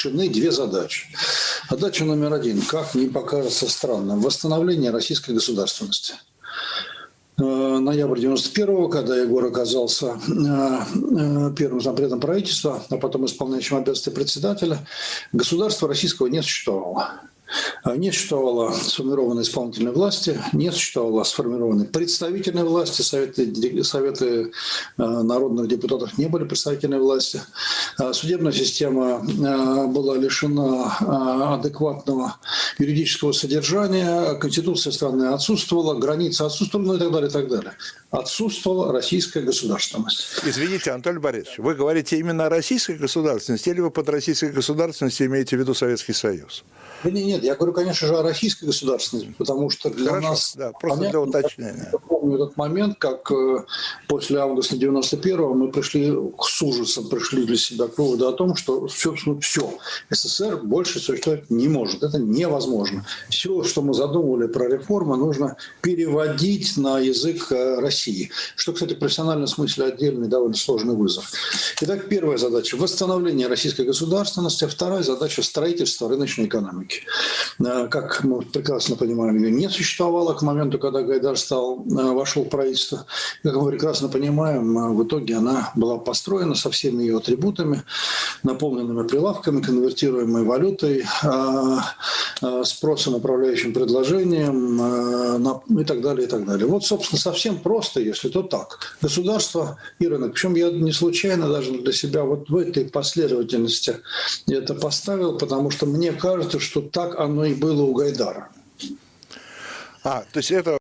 решены две задачи. Задача номер один, как не покажется странным, восстановление российской государственности. Э, ноябрь 91-го, когда Егор оказался э, э, первым зампредом правительства, а потом исполняющим обязанности председателя, государства российского не существовало. А не существовало сформированной исполнительной власти, не существовало сформированной представительной власти, советы, советы э, народных депутатов не были представительной власти. А судебная система э, была лишена э, адекватного юридического содержания, конституция страны отсутствовала, граница отсутствовала, ну и так далее, и так далее. Отсутствовала российская государственность. Извините, Анатолий Борисович, вы говорите именно о российской государственности или вы под российской государственностью имеете в виду Советский Союз? Нет, нет, я говорю, конечно же, о российской государственности, потому что для Хорошо, нас... Да, просто понятно, для уточнения. Я помню этот момент, как э, после августа 91-го мы пришли с ужасом, пришли для себя к выводу о том, что все, все, СССР больше существовать не может. Это невозможно. Все, что мы задумывали про реформы, нужно переводить на язык э, России. Что, кстати, в профессиональном смысле отдельный довольно сложный вызов. Итак, первая задача – восстановление российской государственности. Вторая задача – строительство рыночной экономики. Э, как мы прекрасно понимаем, ее не существовало к моменту, когда Гайдар стал, э, вошел в правительство. Как мы прекрасно понимаем, в итоге она была построена со всеми ее атрибутами, наполненными прилавками, конвертируемой валютой, спросом, управляющим предложением и так далее, и так далее. Вот, собственно, совсем просто, если то так. Государство и рынок. Причем я не случайно даже для себя вот в этой последовательности это поставил, потому что мне кажется, что так оно и было у Гайдара. А, то есть это